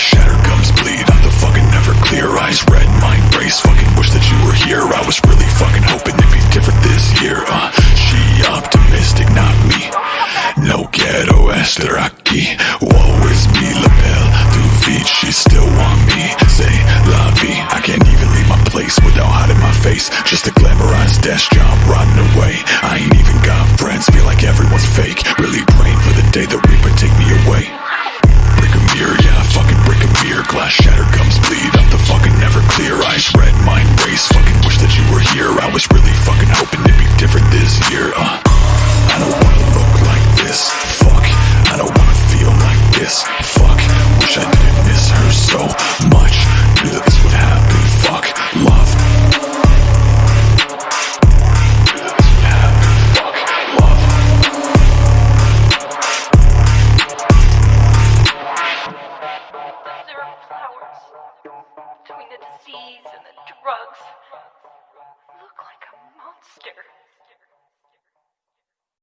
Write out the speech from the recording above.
shatter gums bleed I'm the fucking never clear Eyes. Red, mind race Fucking wish that you were here. I was really fucking hoping it'd be different this year. Uh, She optimistic, not me. No ghetto estar aquí Woe is me, lapel through feet She still want me. Say la I can't even leave my place Without hiding my face. Just a glamorized desk job rotting away. I ain't a flowers between the disease and the drugs. Look like a monster.